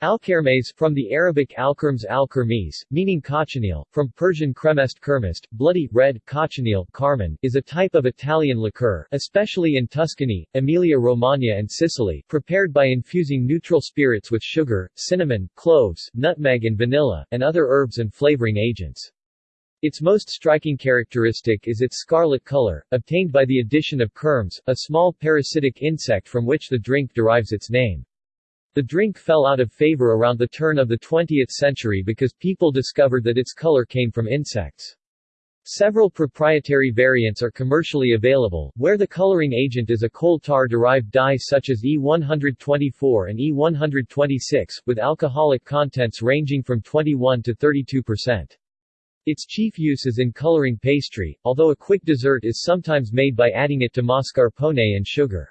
Alkermes from the Arabic alkermes al meaning cochineal, from Persian cremest kermest, bloody, red, cochineal, carmine, is a type of Italian liqueur, especially in Tuscany, Emilia-Romagna and Sicily, prepared by infusing neutral spirits with sugar, cinnamon, cloves, nutmeg and vanilla, and other herbs and flavoring agents. Its most striking characteristic is its scarlet color, obtained by the addition of kermes, a small parasitic insect from which the drink derives its name. The drink fell out of favor around the turn of the 20th century because people discovered that its color came from insects. Several proprietary variants are commercially available, where the coloring agent is a coal tar-derived dye such as E124 and E126, with alcoholic contents ranging from 21 to 32 percent. Its chief use is in coloring pastry, although a quick dessert is sometimes made by adding it to mascarpone and sugar.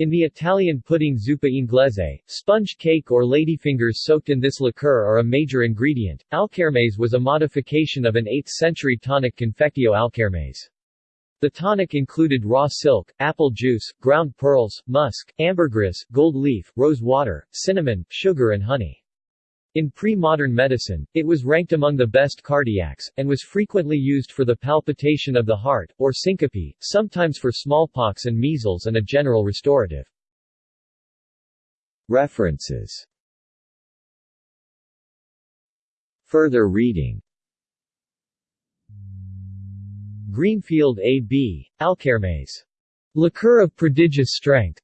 In the Italian pudding zuppa inglese, sponge cake or ladyfingers soaked in this liqueur are a major ingredient. Alkermes was a modification of an 8th-century tonic Confectio Alkermes. The tonic included raw silk, apple juice, ground pearls, musk, ambergris, gold leaf, rose water, cinnamon, sugar and honey. In pre-modern medicine, it was ranked among the best cardiacs, and was frequently used for the palpitation of the heart, or syncope, sometimes for smallpox and measles and a general restorative. References Further reading Greenfield A.B., Alkermes. Liqueur of prodigious strength.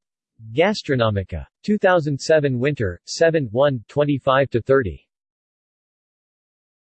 Gastronomica. 2007 Winter, 7 1, 25-30.